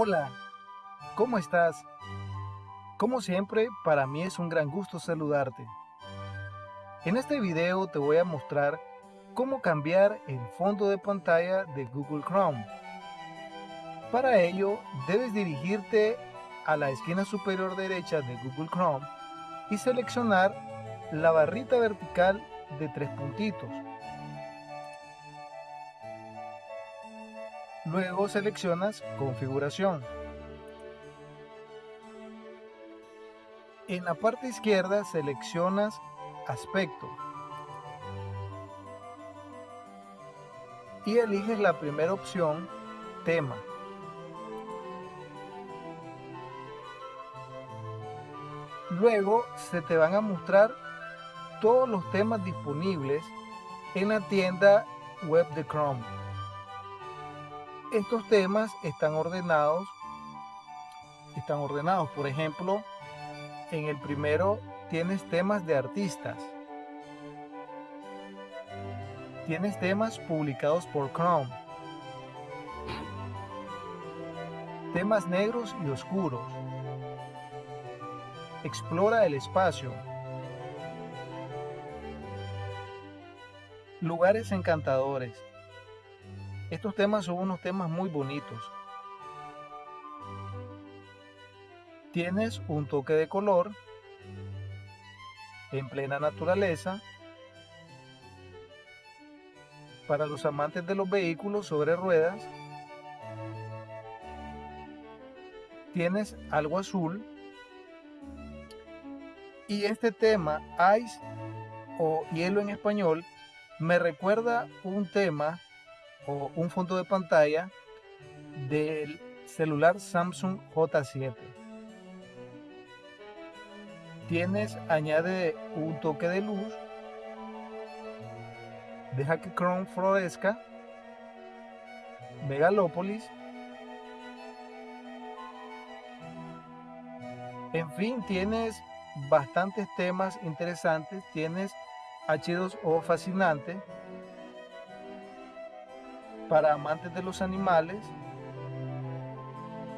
Hola, ¿cómo estás? Como siempre, para mí es un gran gusto saludarte. En este video te voy a mostrar cómo cambiar el fondo de pantalla de Google Chrome. Para ello, debes dirigirte a la esquina superior derecha de Google Chrome y seleccionar la barrita vertical de tres puntitos. Luego seleccionas Configuración. En la parte izquierda seleccionas Aspecto. Y eliges la primera opción, Tema. Luego se te van a mostrar todos los temas disponibles en la tienda web de Chrome. Estos temas están ordenados, están ordenados, por ejemplo, en el primero tienes temas de artistas. Tienes temas publicados por Chrome. Temas negros y oscuros. Explora el espacio. Lugares encantadores. Estos temas son unos temas muy bonitos. Tienes un toque de color en plena naturaleza para los amantes de los vehículos sobre ruedas. Tienes algo azul y este tema ice o hielo en español me recuerda un tema o un fondo de pantalla del celular Samsung J7. Tienes, añade un toque de luz, deja que Chrome florezca, Megalopolis, en fin, tienes bastantes temas interesantes, tienes H2O fascinante, para amantes de los animales,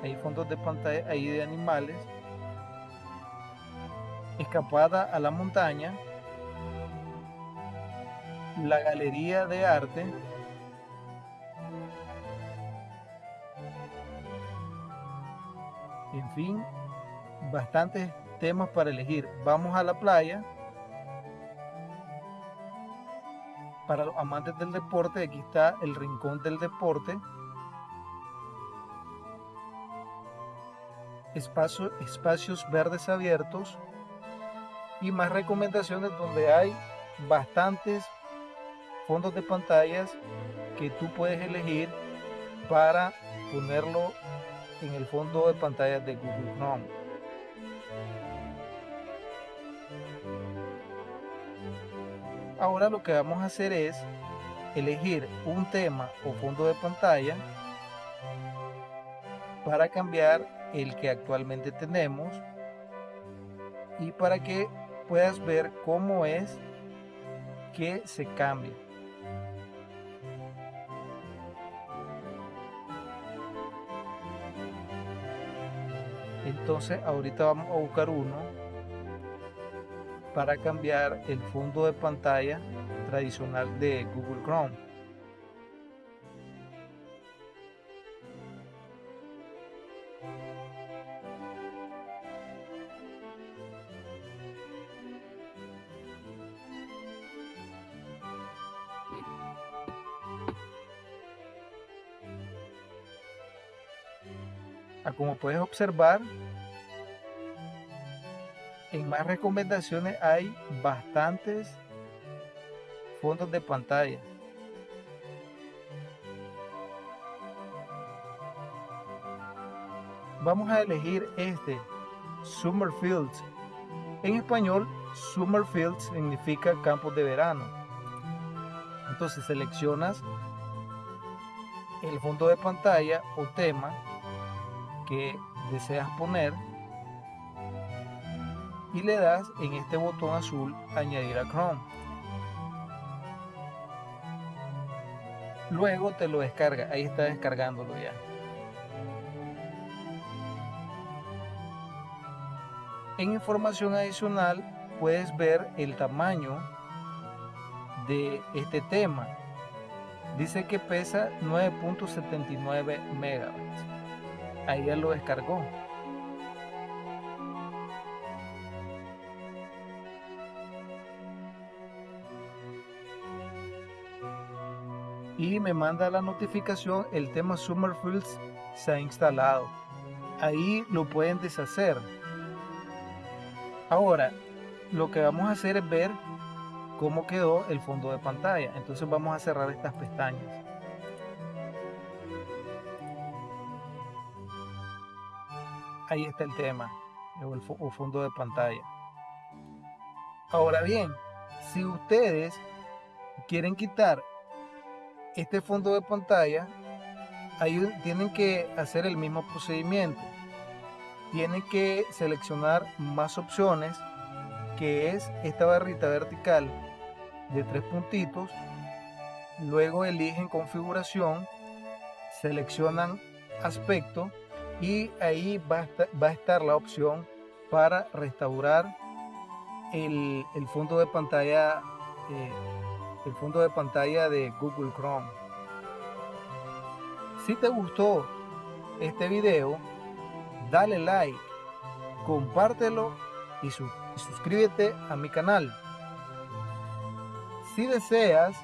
hay fondos de pantalla ahí de animales, escapada a la montaña, la galería de arte, en fin, bastantes temas para elegir. Vamos a la playa. Para los amantes del deporte, aquí está el rincón del deporte. Espacio, espacios verdes abiertos y más recomendaciones donde hay bastantes fondos de pantallas que tú puedes elegir para ponerlo en el fondo de pantalla de Google Chrome. Ahora lo que vamos a hacer es elegir un tema o fondo de pantalla para cambiar el que actualmente tenemos y para que puedas ver cómo es que se cambia. Entonces ahorita vamos a buscar uno para cambiar el fondo de pantalla tradicional de Google Chrome. Ah, como puedes observar, en más recomendaciones hay bastantes fondos de pantalla. Vamos a elegir este, Summer Fields. En español, Summer Fields significa campos de verano. Entonces seleccionas el fondo de pantalla o tema que deseas poner y le das en este botón azul añadir a Chrome. Luego te lo descarga, ahí está descargándolo ya. En información adicional puedes ver el tamaño de este tema. Dice que pesa 9.79 megabytes. Ahí ya lo descargó. Y me manda la notificación el tema Summerfields se ha instalado. Ahí lo pueden deshacer. Ahora lo que vamos a hacer es ver cómo quedó el fondo de pantalla. Entonces vamos a cerrar estas pestañas. Ahí está el tema el fondo de pantalla. Ahora bien si ustedes quieren quitar este fondo de pantalla, ahí tienen que hacer el mismo procedimiento. Tienen que seleccionar más opciones, que es esta barrita vertical de tres puntitos. Luego eligen configuración, seleccionan aspecto y ahí va a estar, la opción para restaurar el, fondo de pantalla eh, el fondo de pantalla de Google Chrome. Si te gustó este video, dale like, compártelo y, suscríbete a mi canal. Si deseas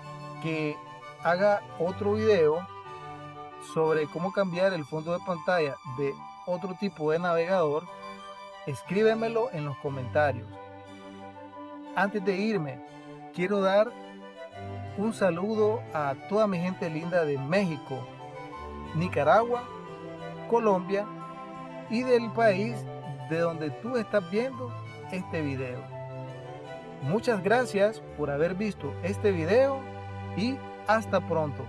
que haga otro video sobre cómo cambiar el fondo de pantalla de otro tipo de navegador, escríbemelo en los comentarios. Antes de irme, quiero dar un saludo a toda mi gente linda de México, Nicaragua, Colombia y del país de donde tú estás viendo este video. Muchas gracias por haber visto este video y hasta pronto.